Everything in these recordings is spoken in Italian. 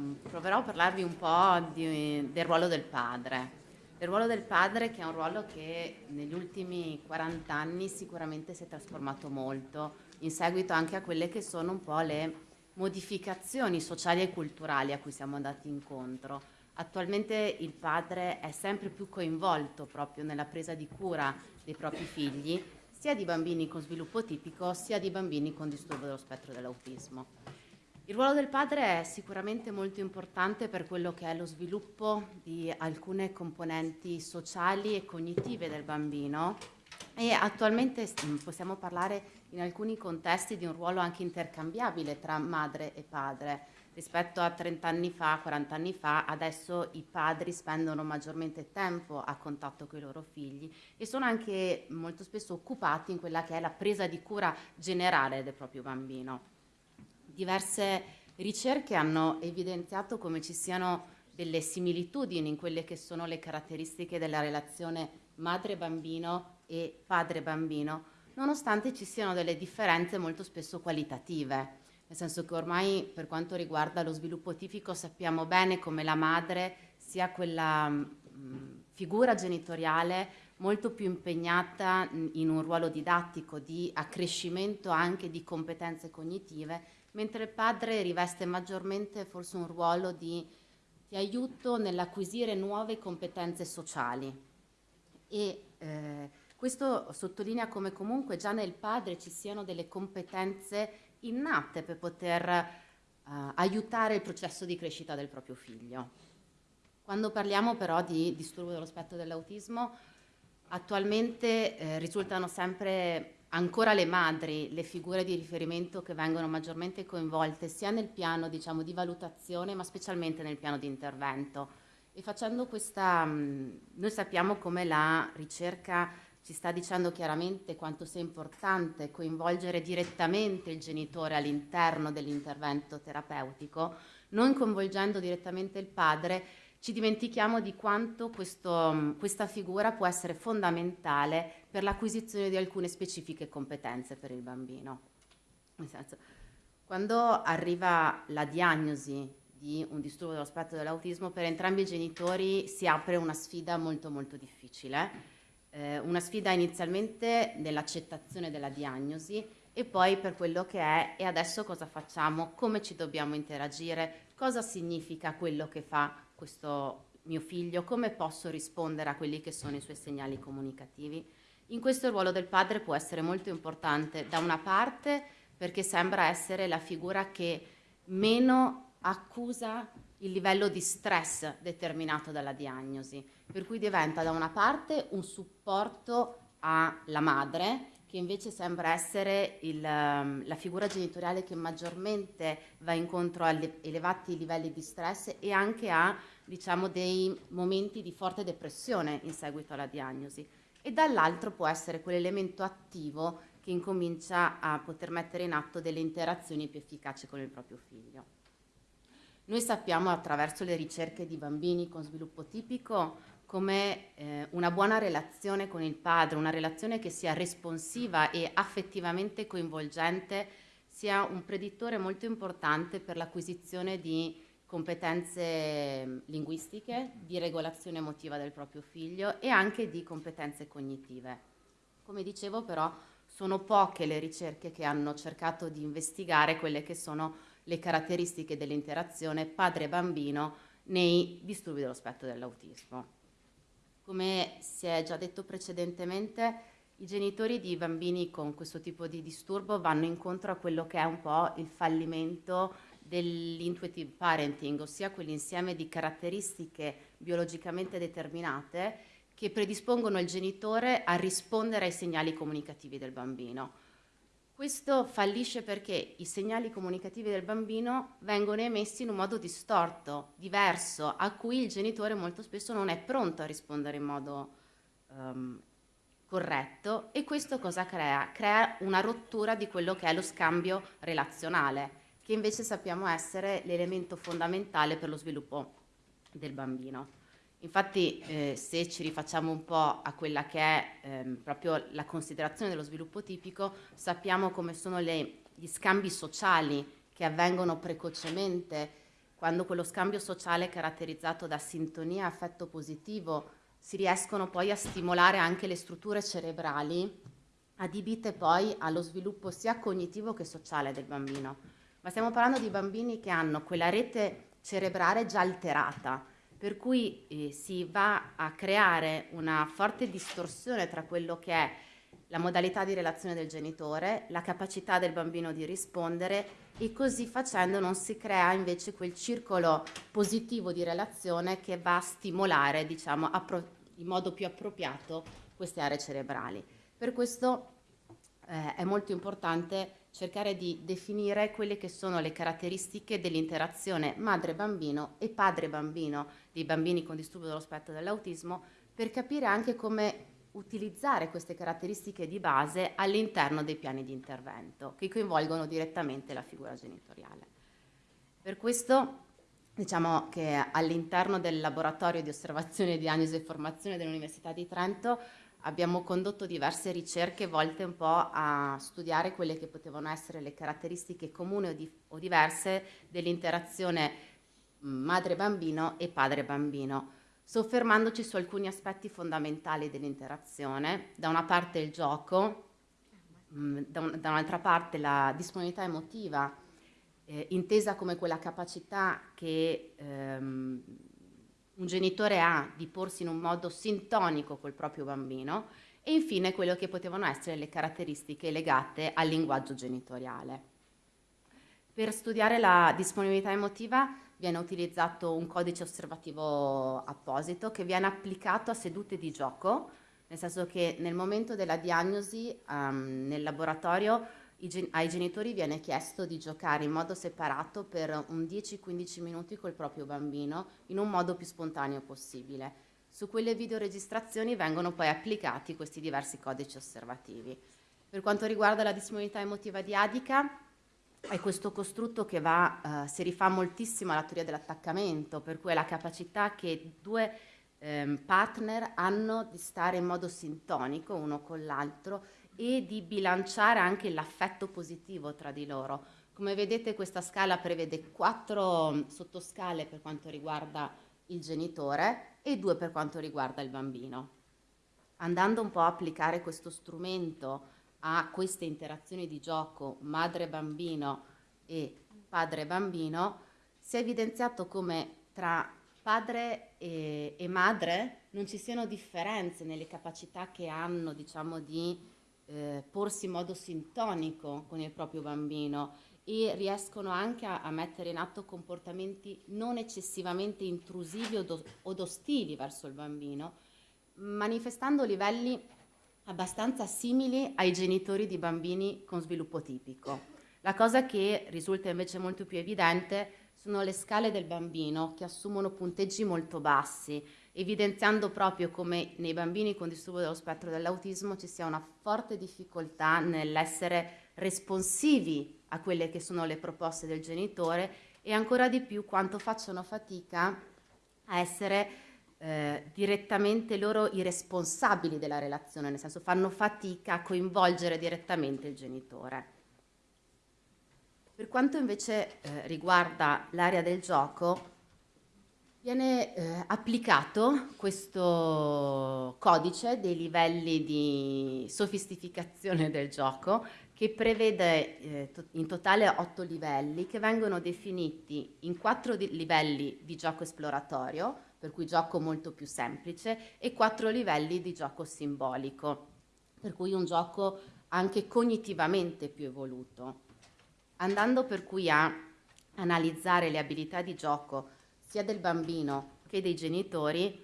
mm, proverò a parlarvi un po' di, del ruolo del padre. Il ruolo del padre che è un ruolo che negli ultimi 40 anni sicuramente si è trasformato molto, in seguito anche a quelle che sono un po' le modificazioni sociali e culturali a cui siamo andati incontro. Attualmente il padre è sempre più coinvolto proprio nella presa di cura dei propri figli, sia di bambini con sviluppo tipico, sia di bambini con disturbo dello spettro dell'autismo. Il ruolo del padre è sicuramente molto importante per quello che è lo sviluppo di alcune componenti sociali e cognitive del bambino e attualmente possiamo parlare in alcuni contesti di un ruolo anche intercambiabile tra madre e padre. Rispetto a 30 anni fa, 40 anni fa, adesso i padri spendono maggiormente tempo a contatto con i loro figli e sono anche molto spesso occupati in quella che è la presa di cura generale del proprio bambino. Diverse ricerche hanno evidenziato come ci siano delle similitudini in quelle che sono le caratteristiche della relazione madre-bambino e padre-bambino, nonostante ci siano delle differenze molto spesso qualitative, nel senso che ormai per quanto riguarda lo sviluppo tipico sappiamo bene come la madre sia quella mh, mm, figura genitoriale molto più impegnata in un ruolo didattico di accrescimento anche di competenze cognitive mentre il padre riveste maggiormente forse un ruolo di, di aiuto nell'acquisire nuove competenze sociali. E eh, questo sottolinea come comunque già nel padre ci siano delle competenze innate per poter eh, aiutare il processo di crescita del proprio figlio. Quando parliamo però di disturbo dello spettro dell'autismo, attualmente eh, risultano sempre ancora le madri, le figure di riferimento che vengono maggiormente coinvolte sia nel piano diciamo, di valutazione ma specialmente nel piano di intervento. E facendo questa, noi sappiamo come la ricerca ci sta dicendo chiaramente quanto sia importante coinvolgere direttamente il genitore all'interno dell'intervento terapeutico, non coinvolgendo direttamente il padre, ci dimentichiamo di quanto questo, questa figura può essere fondamentale per l'acquisizione di alcune specifiche competenze per il bambino. Nel senso, quando arriva la diagnosi di un disturbo dello spettro dell'autismo, per entrambi i genitori si apre una sfida molto molto difficile, eh, una sfida inizialmente nell'accettazione della diagnosi e poi per quello che è e adesso cosa facciamo, come ci dobbiamo interagire, cosa significa quello che fa questo mio figlio, come posso rispondere a quelli che sono i suoi segnali comunicativi. In questo il ruolo del padre può essere molto importante, da una parte perché sembra essere la figura che meno accusa il livello di stress determinato dalla diagnosi, per cui diventa da una parte un supporto alla madre che invece sembra essere il, ehm, la figura genitoriale che maggiormente va incontro a elevati livelli di stress e anche a diciamo, dei momenti di forte depressione in seguito alla diagnosi e dall'altro può essere quell'elemento attivo che incomincia a poter mettere in atto delle interazioni più efficaci con il proprio figlio. Noi sappiamo attraverso le ricerche di bambini con sviluppo tipico come eh, una buona relazione con il padre, una relazione che sia responsiva e affettivamente coinvolgente, sia un predittore molto importante per l'acquisizione di competenze mm, linguistiche, di regolazione emotiva del proprio figlio e anche di competenze cognitive. Come dicevo però sono poche le ricerche che hanno cercato di investigare quelle che sono le caratteristiche dell'interazione padre-bambino nei disturbi dello spettro dell'autismo. Come si è già detto precedentemente, i genitori di bambini con questo tipo di disturbo vanno incontro a quello che è un po' il fallimento dell'intuitive parenting, ossia quell'insieme di caratteristiche biologicamente determinate che predispongono il genitore a rispondere ai segnali comunicativi del bambino. Questo fallisce perché i segnali comunicativi del bambino vengono emessi in un modo distorto, diverso, a cui il genitore molto spesso non è pronto a rispondere in modo um, corretto e questo cosa crea? Crea una rottura di quello che è lo scambio relazionale, che invece sappiamo essere l'elemento fondamentale per lo sviluppo del bambino. Infatti eh, se ci rifacciamo un po' a quella che è ehm, proprio la considerazione dello sviluppo tipico, sappiamo come sono le, gli scambi sociali che avvengono precocemente quando quello scambio sociale è caratterizzato da sintonia, affetto positivo, si riescono poi a stimolare anche le strutture cerebrali adibite poi allo sviluppo sia cognitivo che sociale del bambino. Ma stiamo parlando di bambini che hanno quella rete cerebrale già alterata, per cui eh, si va a creare una forte distorsione tra quello che è la modalità di relazione del genitore, la capacità del bambino di rispondere e così facendo non si crea invece quel circolo positivo di relazione che va a stimolare diciamo, in modo più appropriato queste aree cerebrali. Per questo eh, è molto importante cercare di definire quelle che sono le caratteristiche dell'interazione madre-bambino e padre-bambino dei bambini con disturbo dello spettro dell'autismo per capire anche come utilizzare queste caratteristiche di base all'interno dei piani di intervento che coinvolgono direttamente la figura genitoriale. Per questo diciamo che all'interno del laboratorio di osservazione, diagnosi e formazione dell'Università di Trento abbiamo condotto diverse ricerche volte un po' a studiare quelle che potevano essere le caratteristiche comuni o, di, o diverse dell'interazione madre-bambino e padre-bambino, soffermandoci su alcuni aspetti fondamentali dell'interazione. Da una parte il gioco, da, un, da un'altra parte la disponibilità emotiva, eh, intesa come quella capacità che ehm, un genitore ha di porsi in un modo sintonico col proprio bambino e infine quello che potevano essere le caratteristiche legate al linguaggio genitoriale. Per studiare la disponibilità emotiva viene utilizzato un codice osservativo apposito che viene applicato a sedute di gioco, nel senso che nel momento della diagnosi um, nel laboratorio ai genitori viene chiesto di giocare in modo separato per un 10-15 minuti col proprio bambino in un modo più spontaneo possibile. Su quelle videoregistrazioni vengono poi applicati questi diversi codici osservativi. Per quanto riguarda la disponibilità emotiva di Adica, è questo costrutto che va, eh, si rifà moltissimo alla teoria dell'attaccamento, per cui è la capacità che due ehm, partner hanno di stare in modo sintonico uno con l'altro e di bilanciare anche l'affetto positivo tra di loro. Come vedete questa scala prevede quattro mm, sottoscale per quanto riguarda il genitore e due per quanto riguarda il bambino. Andando un po' a applicare questo strumento a queste interazioni di gioco madre-bambino e padre-bambino, si è evidenziato come tra padre e, e, madre non ci siano differenze nelle capacità che hanno diciamo, di eh, porsi in modo sintonico con il proprio bambino e riescono anche a, a mettere in atto comportamenti non eccessivamente intrusivi o, do, o ostili verso il bambino, manifestando livelli abbastanza simili ai genitori di bambini con sviluppo tipico. La cosa che risulta invece molto più evidente sono le scale del bambino che assumono punteggi molto bassi, evidenziando proprio come nei bambini con disturbo dello spettro dell'autismo ci sia una forte difficoltà nell'essere responsivi a quelle che sono le proposte del genitore e ancora di più quanto facciano fatica a essere eh, direttamente loro i responsabili della relazione, nel senso fanno fatica a coinvolgere direttamente il genitore. Per quanto invece eh, riguarda l'area del gioco, Viene eh, applicato questo codice dei livelli di sofisticazione del gioco che prevede eh, to in totale otto livelli che vengono definiti in quattro di livelli di gioco esploratorio, per cui gioco molto più semplice, e quattro livelli di gioco simbolico, per cui un gioco anche cognitivamente più evoluto. Andando per cui a analizzare le abilità di gioco sia del bambino che dei genitori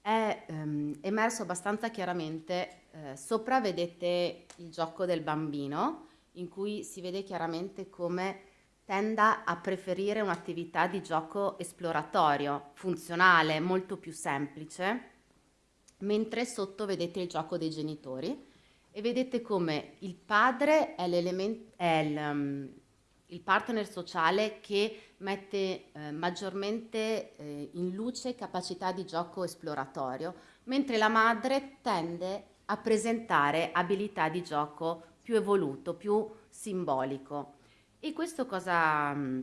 è ehm, emerso abbastanza chiaramente. Eh, sopra vedete il gioco del bambino, in cui si vede chiaramente come tenda a preferire un'attività di gioco esploratorio, funzionale, molto più semplice, mentre sotto vedete il gioco dei genitori e vedete come il padre è, è il, partner sociale che mette eh, maggiormente eh, in luce capacità di gioco esploratorio, mentre la madre tende a presentare abilità di gioco più evoluto, più simbolico. E questo cosa, mm,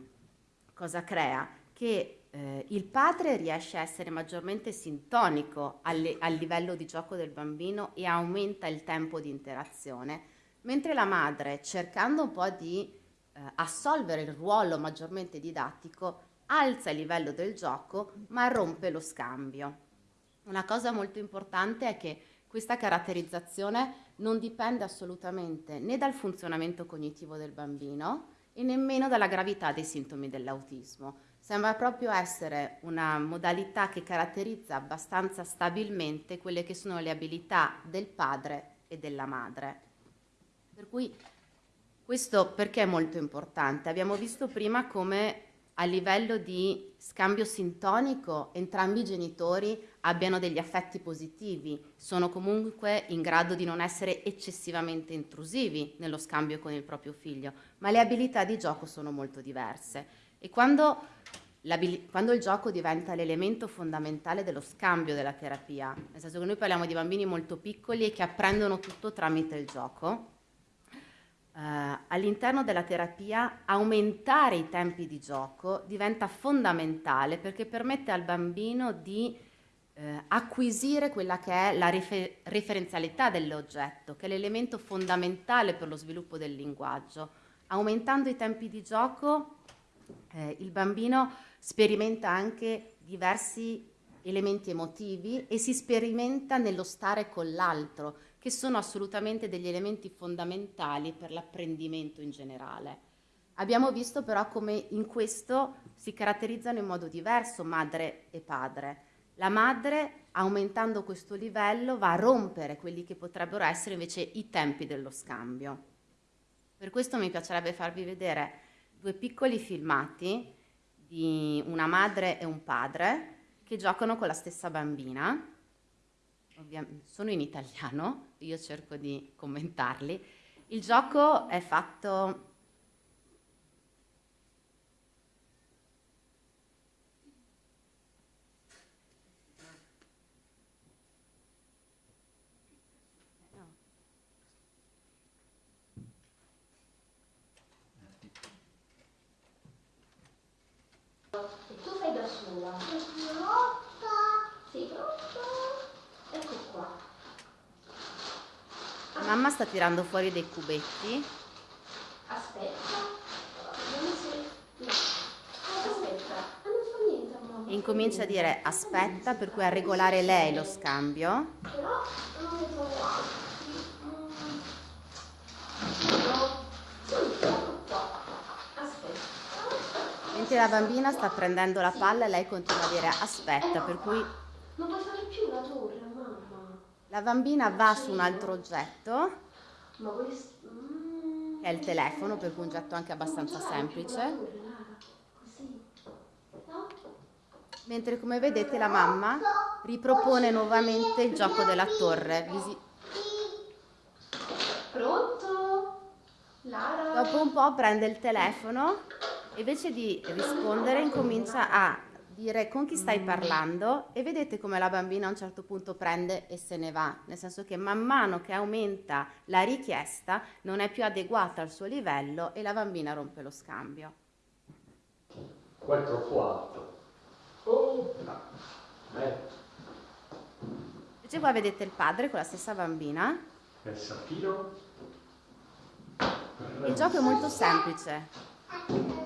cosa crea? che eh, il padre riesce a essere maggiormente sintonico alle, al livello di gioco del bambino e aumenta il tempo di interazione, mentre la madre, cercando un po' di eh, assolvere il ruolo maggiormente didattico, alza il livello del gioco ma rompe lo scambio. Una cosa molto importante è che questa caratterizzazione non dipende assolutamente né dal funzionamento cognitivo del bambino e nemmeno dalla gravità dei sintomi dell'autismo. Sembra proprio essere una modalità che caratterizza abbastanza stabilmente quelle che sono le abilità del padre e della madre. Per cui questo perché è molto importante? Abbiamo visto prima come a livello di scambio sintonico entrambi i genitori abbiano degli affetti positivi, sono comunque in grado di non essere eccessivamente intrusivi nello scambio con il proprio figlio, ma le abilità di gioco sono molto diverse. E quando, quando il gioco diventa l'elemento fondamentale dello scambio della terapia, nel senso che noi parliamo di bambini molto piccoli e che apprendono tutto tramite il gioco, Uh, all'interno della terapia aumentare i tempi di gioco diventa fondamentale perché permette al bambino di eh, acquisire quella che è la rifer referenzialità dell'oggetto, che è l'elemento fondamentale per lo sviluppo del linguaggio. Aumentando i tempi di gioco eh, il bambino sperimenta anche diversi elementi emotivi e si sperimenta nello stare con l'altro, che sono assolutamente degli elementi fondamentali per l'apprendimento in generale. Abbiamo visto però come in questo si caratterizzano in modo diverso madre e padre. La madre, aumentando questo livello, va a rompere quelli che potrebbero essere invece i tempi dello scambio. Per questo mi piacerebbe farvi vedere due piccoli filmati di una madre e un padre che giocano con la stessa bambina sono in italiano, io cerco di commentarli. Il gioco è fatto tu fai da sola. Sei pronta? Ecco qua. Mamma sta tirando fuori dei cubetti. Aspetta. No. Aspetta. Ah, non fa niente, mamma. E incomincia a dire aspetta, per cui a regolare lei lo scambio. Però non ne trovo ecco. Mentre la bambina sta prendendo la palla, lei continua a dire aspetta, per cui Non puoi fare più la torre, mamma. La bambina va su un altro oggetto. Mm. che è il telefono, per cui un oggetto anche abbastanza semplice. Mentre come vedete la mamma ripropone nuovamente il gioco della torre. Pronto? Lara? Dopo un po' prende il telefono e invece di rispondere incomincia a dire con chi stai parlando e vedete come la bambina a un certo punto prende e se ne va, nel senso che man mano che aumenta la richiesta non è più adeguata al suo livello e la bambina rompe lo scambio. Qua è troppo alto. Oh, no. Eh, Invece qua vedete il padre con la stessa bambina. Il gioco è molto semplice.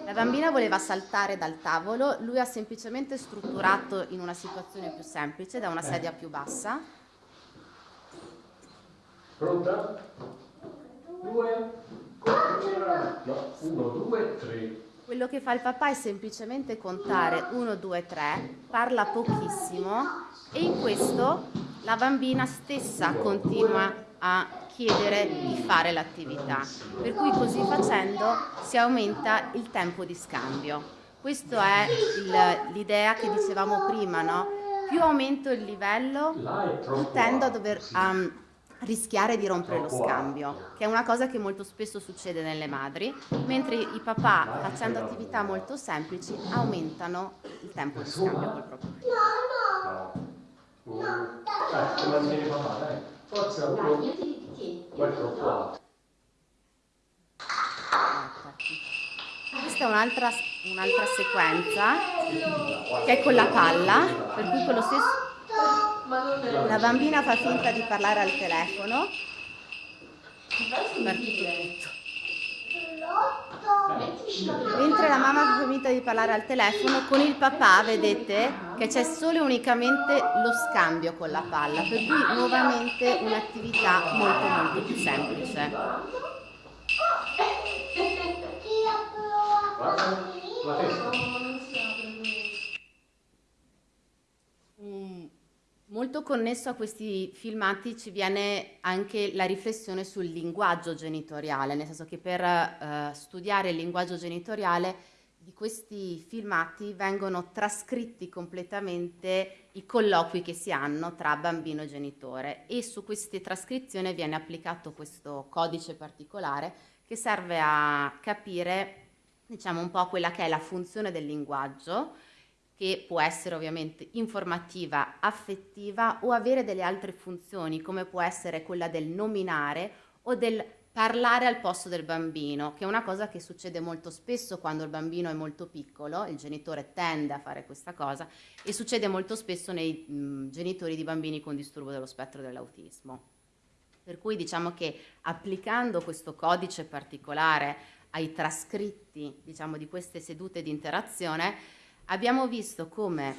La bambina voleva saltare dal tavolo, lui ha semplicemente strutturato in una situazione più semplice, da una sedia più bassa. Pronta? Due. No, uno, due, tre. Quello che fa il papà è semplicemente contare 1, 2, 3, parla pochissimo e in questo la bambina stessa continua a chiedere di fare l'attività. Per cui così facendo si aumenta il tempo di scambio. Questa è l'idea che dicevamo prima, no? Più aumento il livello, più tendo a dover a rischiare di rompere lo scambio, che è una cosa che molto spesso succede nelle madri, mentre i papà, facendo attività molto semplici, aumentano il tempo di scambio col proprio figlio. No. Uno. Eh, te mantieni papà, dai. Forza, Tieni. Qua. Questa è un'altra un'altra sequenza che è con la palla, per cui con lo stesso la bambina fa finta di parlare al telefono, Partito la Mentre la mamma fa finta di parlare al telefono, con il papà vedete che c'è solo e unicamente lo scambio con la palla, per cui nuovamente un'attività molto molto più semplice. Guarda la testa. Molto connesso a questi filmati ci viene anche la riflessione sul linguaggio genitoriale, nel senso che per eh, studiare il linguaggio genitoriale di questi filmati vengono trascritti completamente i colloqui che si hanno tra bambino e genitore e su queste trascrizioni viene applicato questo codice particolare che serve a capire diciamo un po' quella che è la funzione del linguaggio che può essere ovviamente informativa, affettiva o avere delle altre funzioni come può essere quella del nominare o del parlare al posto del bambino, che è una cosa che succede molto spesso quando il bambino è molto piccolo, il genitore tende a fare questa cosa e succede molto spesso nei mh, genitori di bambini con disturbo dello spettro dell'autismo. Per cui diciamo che applicando questo codice particolare ai trascritti diciamo, di queste sedute di interazione, abbiamo visto come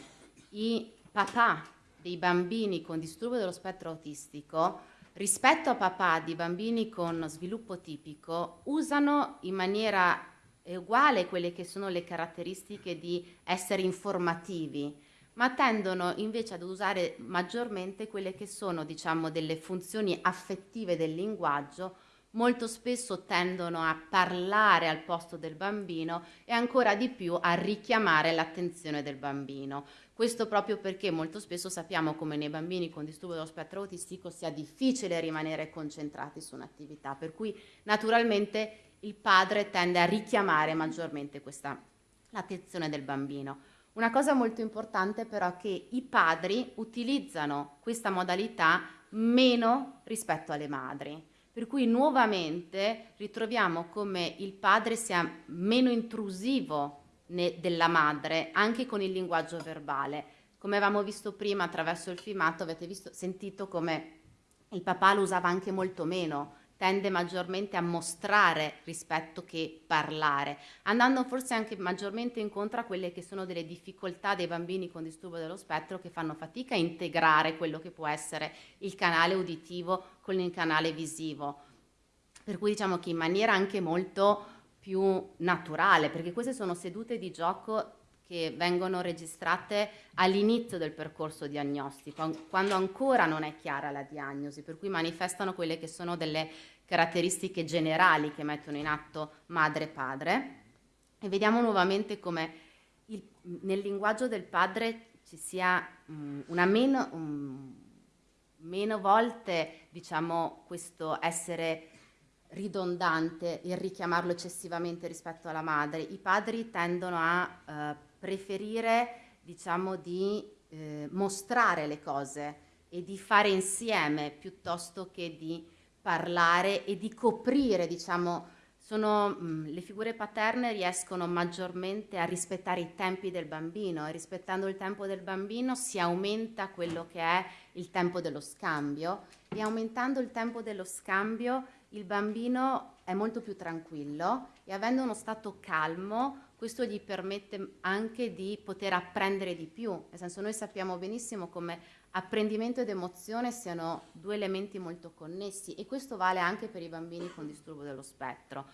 i papà dei bambini con disturbo dello spettro autistico rispetto a papà di bambini con sviluppo tipico usano in maniera uguale quelle che sono le caratteristiche di essere informativi, ma tendono invece ad usare maggiormente quelle che sono, diciamo, delle funzioni affettive del linguaggio molto spesso tendono a parlare al posto del bambino e ancora di più a richiamare l'attenzione del bambino. Questo proprio perché molto spesso sappiamo come nei bambini con disturbo dello spettro autistico sia difficile rimanere concentrati su un'attività, per cui naturalmente il padre tende a richiamare maggiormente questa l'attenzione del bambino. Una cosa molto importante però è che i padri utilizzano questa modalità meno rispetto alle madri. Per cui nuovamente ritroviamo come il padre sia meno intrusivo della madre anche con il linguaggio verbale. Come avevamo visto prima attraverso il filmato, avete visto, sentito come il papà lo usava anche molto meno, tende maggiormente a mostrare rispetto che parlare, andando forse anche maggiormente incontro a quelle che sono delle difficoltà dei bambini con disturbo dello spettro che fanno fatica a integrare quello che può essere il canale uditivo con il canale visivo. Per cui diciamo che in maniera anche molto più naturale, perché queste sono sedute di gioco che vengono registrate all'inizio del percorso diagnostico, quando ancora non è chiara la diagnosi, per cui manifestano quelle che sono delle caratteristiche generali che mettono in atto madre e padre. E vediamo nuovamente come il- nel linguaggio del padre ci sia mm, una meno, mm, meno volte diciamo, questo essere ridondante, il richiamarlo eccessivamente rispetto alla madre. I padri tendono a eh, preferire, diciamo, di eh, mostrare le cose e di fare insieme piuttosto che di parlare e di coprire, diciamo, sono, mh, le figure paterne riescono maggiormente a rispettare i tempi del bambino e rispettando il tempo del bambino si aumenta quello che è il tempo dello scambio e aumentando il tempo dello scambio il bambino è molto più tranquillo e avendo uno stato calmo questo gli permette anche di poter apprendere di più, nel senso noi sappiamo benissimo come apprendimento ed emozione siano due elementi molto connessi e questo vale anche per i bambini con disturbo dello spettro.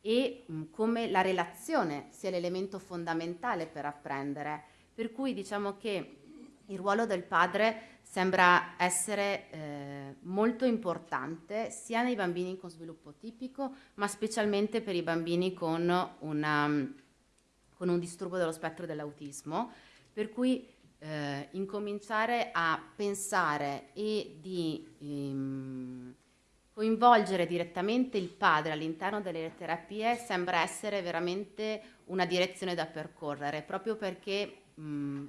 E mh, come la relazione sia l'elemento fondamentale per apprendere, per cui diciamo che il ruolo del padre sembra essere eh, molto importante sia nei bambini con sviluppo tipico, ma specialmente per i bambini con, una, con un disturbo dello spettro dell'autismo, per cui eh, incominciare a pensare e di ehm, coinvolgere direttamente il padre all'interno delle terapie sembra essere veramente una direzione da percorrere, proprio perché mh,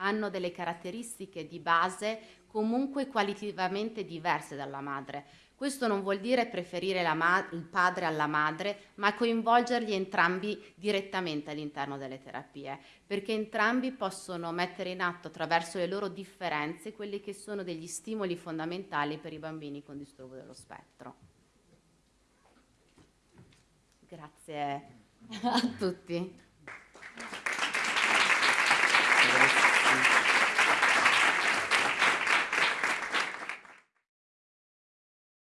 hanno delle caratteristiche di base comunque qualitativamente diverse dalla madre. Questo non vuol dire preferire il padre alla madre, ma coinvolgerli entrambi direttamente all'interno delle terapie, perché entrambi possono mettere in atto attraverso le loro differenze quelli che sono degli stimoli fondamentali per i bambini con disturbo dello spettro. Grazie a tutti.